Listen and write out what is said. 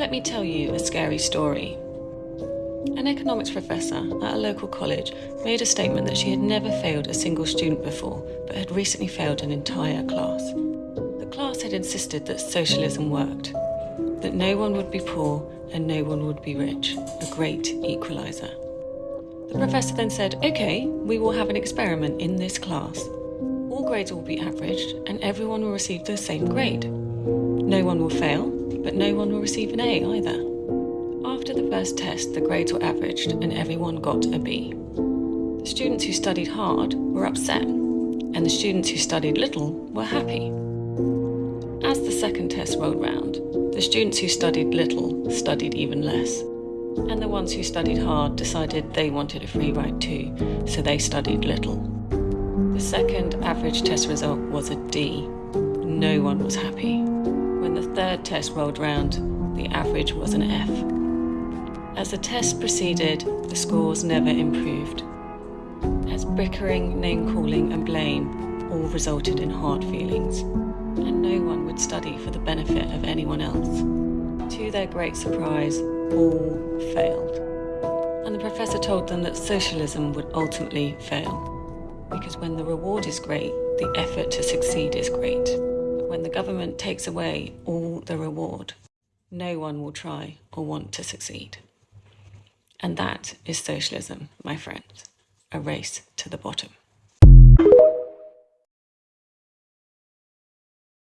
Let me tell you a scary story. An economics professor at a local college made a statement that she had never failed a single student before, but had recently failed an entire class. The class had insisted that socialism worked, that no one would be poor and no one would be rich, a great equaliser. The professor then said, OK, we will have an experiment in this class. All grades will be averaged and everyone will receive the same grade. No one will fail, but no one will receive an A either. After the first test, the grades were averaged and everyone got a B. The students who studied hard were upset, and the students who studied little were happy. As the second test rolled round, the students who studied little studied even less, and the ones who studied hard decided they wanted a free ride too, so they studied little. The second average test result was a D. No one was happy. When the third test rolled round, the average was an F. As the test proceeded, the scores never improved. As bickering, name-calling and blame all resulted in hard feelings, and no one would study for the benefit of anyone else. To their great surprise, all failed. And the professor told them that socialism would ultimately fail, because when the reward is great, the effort to succeed is great government takes away all the reward, no one will try or want to succeed. And that is socialism, my friends, a race to the bottom.